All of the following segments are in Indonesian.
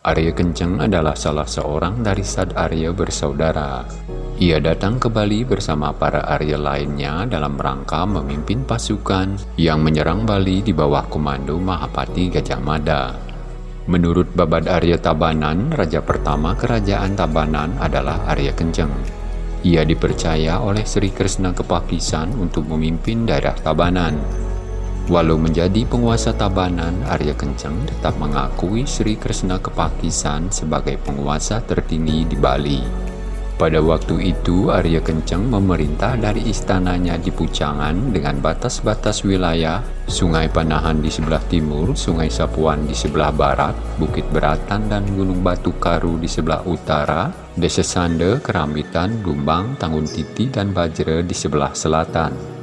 Arya Kenceng adalah salah seorang dari Sad Arya bersaudara. Ia datang ke Bali bersama para Arya lainnya dalam rangka memimpin pasukan yang menyerang Bali di bawah komando Mahapati Gajah Mada. Menurut Babad Arya Tabanan, raja pertama kerajaan Tabanan adalah Arya Kenceng. Ia dipercaya oleh Sri Krishna Kepakisan untuk memimpin daerah Tabanan. Walau menjadi penguasa Tabanan, Arya Kencang tetap mengakui Sri Krishna Kepakisan sebagai penguasa tertinggi di Bali. Pada waktu itu, Arya Kencang memerintah dari istananya di Pucangan dengan batas-batas wilayah, Sungai Panahan di sebelah timur, Sungai Sapuan di sebelah barat, Bukit Beratan dan Gunung Batu Karu di sebelah utara, Desa Sande, Kerambitan, Blumbang, Tanggun Titi, dan Bajre di sebelah selatan.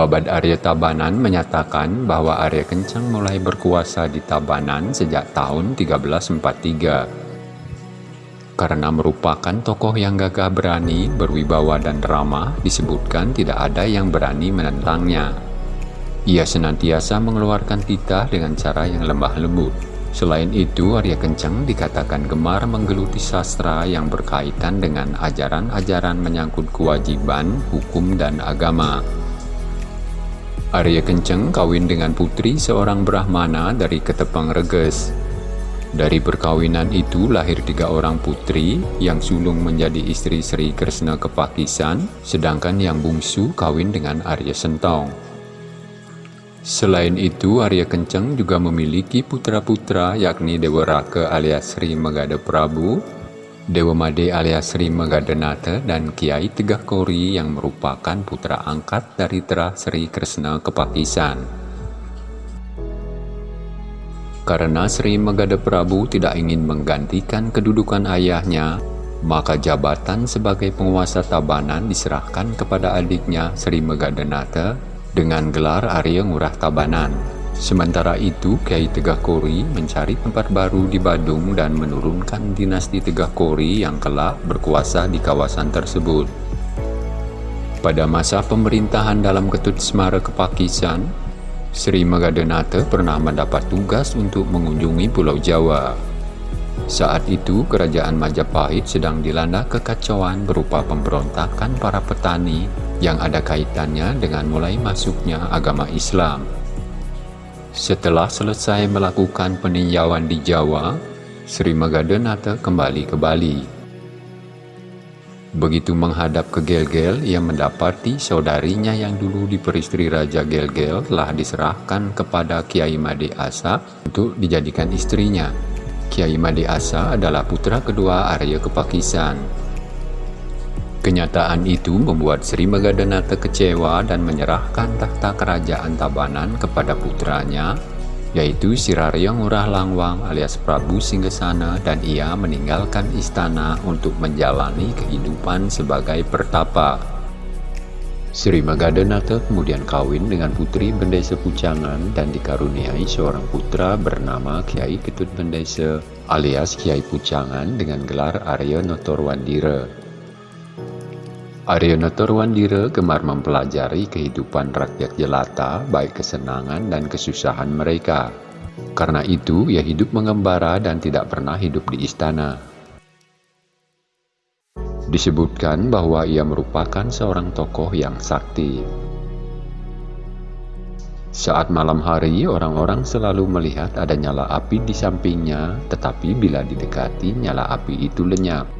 Babad Arya Tabanan menyatakan bahwa Arya Kencang mulai berkuasa di Tabanan sejak tahun 1343. Karena merupakan tokoh yang gagah berani, berwibawa dan ramah, disebutkan tidak ada yang berani menentangnya. Ia senantiasa mengeluarkan titah dengan cara yang lemah lembut. Selain itu, Arya Kencang dikatakan gemar menggeluti sastra yang berkaitan dengan ajaran-ajaran menyangkut kewajiban, hukum, dan agama. Arya Kenceng kawin dengan putri seorang Brahmana dari Ketepang Reges. Dari perkawinan itu lahir tiga orang putri yang sulung menjadi istri Sri Krishna Kepakisan, sedangkan yang bungsu kawin dengan Arya Sentong. Selain itu, Arya Kenceng juga memiliki putra-putra yakni Dewa Raka alias Sri Megada Prabu, Dewa Made alias Sri Magadanata dan Kiai Tegah Kori yang merupakan putra angkat dari Terah Sri Krishna Kepakisan. Karena Sri Megada Prabu tidak ingin menggantikan kedudukan ayahnya, maka jabatan sebagai penguasa Tabanan diserahkan kepada adiknya Sri Magadanata dengan gelar Arya Ngurah Tabanan. Sementara itu, Kiai Tegah Kori mencari tempat baru di Badung dan menurunkan dinasti Tegah Kori yang kelak berkuasa di kawasan tersebut. Pada masa pemerintahan dalam Ketut Semara Kepakisan, Sri Magadanata pernah mendapat tugas untuk mengunjungi Pulau Jawa. Saat itu, kerajaan Majapahit sedang dilanda kekacauan berupa pemberontakan para petani yang ada kaitannya dengan mulai masuknya agama Islam. Setelah selesai melakukan peninjauan di Jawa, Sri Magadanata kembali ke Bali. Begitu menghadap ke Gelgel, ia mendapati saudarinya yang dulu diperistri Raja Gelgel telah diserahkan kepada Kiai Made Asa untuk dijadikan istrinya. Kiai Made Asa adalah putra kedua Arya Kepakisan. Kenyataan itu membuat Sri Magadanata kecewa dan menyerahkan tahta kerajaan Tabanan kepada putranya, yaitu Sirarya Ngurah Langwang alias Prabu Singgasana dan ia meninggalkan istana untuk menjalani kehidupan sebagai pertapa. Sri Magadanata kemudian kawin dengan putri Bendesa Pucangan dan dikaruniai seorang putra bernama Kiai Ketut Bendesa alias Kiai Pucangan dengan gelar Arya Notorwandira. Aryono Torwandira gemar mempelajari kehidupan rakyat jelata, baik kesenangan dan kesusahan mereka. Karena itu, ia hidup mengembara dan tidak pernah hidup di istana. Disebutkan bahwa ia merupakan seorang tokoh yang sakti. Saat malam hari, orang-orang selalu melihat ada nyala api di sampingnya, tetapi bila didekati, nyala api itu lenyap.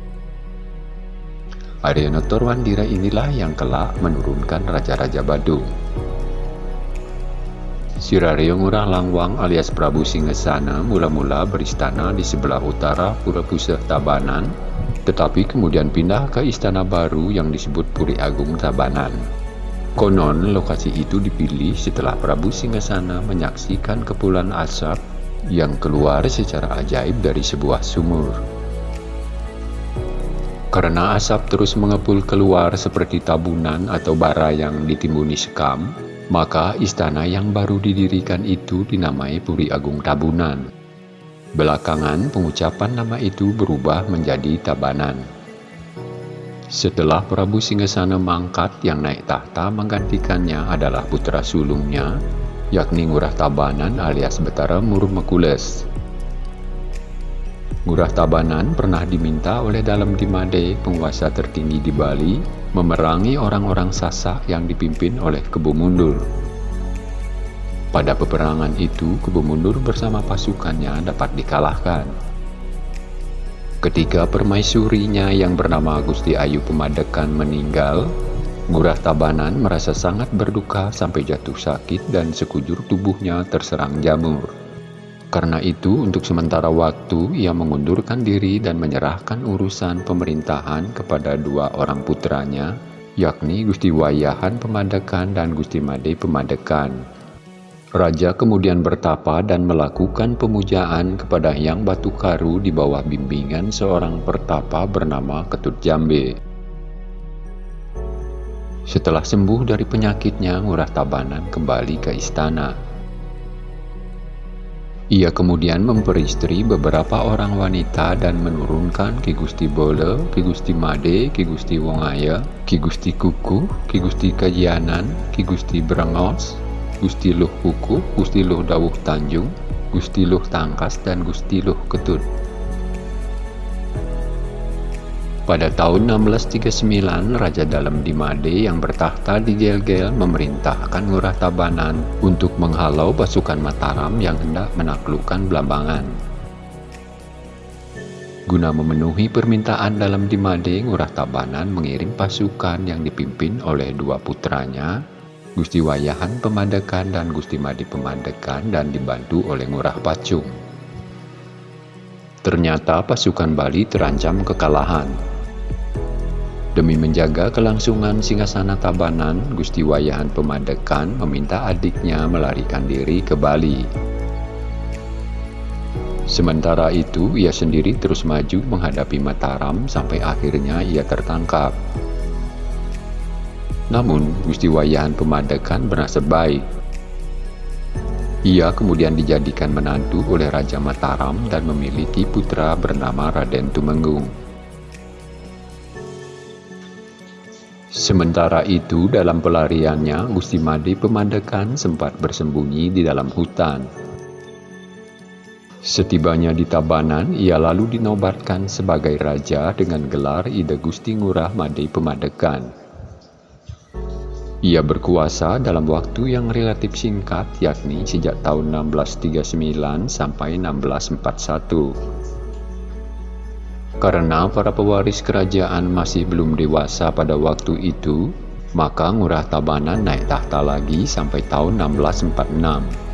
Aryono Torwandira inilah yang kelak menurunkan Raja-Raja Badung. Sirario Ngurah Langwang alias Prabu Singesana mula-mula beristana di sebelah utara Pura Puseh Tabanan, tetapi kemudian pindah ke istana baru yang disebut Puri Agung Tabanan. Konon lokasi itu dipilih setelah Prabu Singesana menyaksikan kepulan asap yang keluar secara ajaib dari sebuah sumur. Karena asap terus mengepul keluar seperti tabunan atau bara yang ditimbuni sekam, Maka istana yang baru didirikan itu dinamai Puri Agung Tabunan. Belakangan pengucapan nama itu berubah menjadi Tabanan. Setelah Prabu Singgasana mangkat yang naik tahta menggantikannya adalah putra sulungnya, yakni Ngurah Tabanan alias Betara Murmekules. Ngurah Tabanan pernah diminta oleh Dalam Dimade, penguasa tertinggi di Bali, memerangi orang-orang Sasak yang dipimpin oleh Kebu Mundur. Pada peperangan itu, Kebu Mundur bersama pasukannya dapat dikalahkan. Ketika permaisurinya yang bernama Gusti Ayu Pemadekan meninggal, Ngurah Tabanan merasa sangat berduka sampai jatuh sakit dan sekujur tubuhnya terserang jamur. Karena itu, untuk sementara waktu, ia mengundurkan diri dan menyerahkan urusan pemerintahan kepada dua orang putranya, yakni Gusti Wayahan Pemadekan dan Gusti Made Pemadekan. Raja kemudian bertapa dan melakukan pemujaan kepada Yang Batu Karu di bawah bimbingan seorang pertapa bernama Ketut Jambe. Setelah sembuh dari penyakitnya, Ngurah Tabanan kembali ke istana. Ia kemudian memperistri beberapa orang wanita dan menurunkan Ki Gusti Bole, Ki Gusti Made, Ki Gusti Wongaya, Ki Gusti Kuku, Ki Gusti Kajianan, Ki Gusti Brengos, Gusti Luh Kuku, Gusti Luh Dawuh Tanjung, Gusti Luh Tangkas, dan Gusti Luh Ketut. Pada tahun 1639, Raja Dalam Dimade yang bertahta di Gel-Gel memerintahkan Ngurah Tabanan untuk menghalau pasukan Mataram yang hendak menaklukkan Blambangan. Guna memenuhi permintaan Dalam Dimade, Ngurah Tabanan mengirim pasukan yang dipimpin oleh dua putranya, Gusti Wayahan Pemandekan dan Gusti Madi Pemandekan dan dibantu oleh Ngurah Pacung. Ternyata pasukan Bali terancam kekalahan Demi menjaga kelangsungan Singgasana Tabanan, Gusti Wayahan Pemadekan meminta adiknya melarikan diri ke Bali. Sementara itu, ia sendiri terus maju menghadapi Mataram sampai akhirnya ia tertangkap. Namun, Gusti Wayahan Pemadekan berasa baik. Ia kemudian dijadikan menantu oleh Raja Mataram dan memiliki putra bernama Raden Tumenggung. Sementara itu, dalam pelariannya, Gusti Made Pemandekan sempat bersembunyi di dalam hutan. Setibanya di Tabanan, ia lalu dinobatkan sebagai raja dengan gelar Ida Gusti Ngurah Made Pemandekan. Ia berkuasa dalam waktu yang relatif singkat, yakni sejak tahun 1639 sampai 1641. Karena para pewaris kerajaan masih belum dewasa pada waktu itu, maka Ngurah Tabanan naik tahta lagi sampai tahun 1646.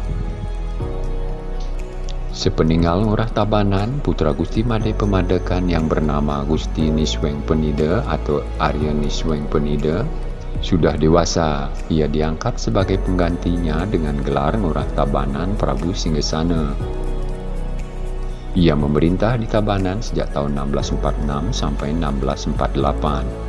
Sepeninggal Ngurah Tabanan, putra Gusti Made Pemadekan yang bernama Gusti Nisweng Penida atau Arya Nisweng Penida sudah dewasa. Ia diangkat sebagai penggantinya dengan gelar Ngurah Tabanan Prabu Singgasana. Ia memerintah di Tabanan sejak tahun 1646 sampai 1648.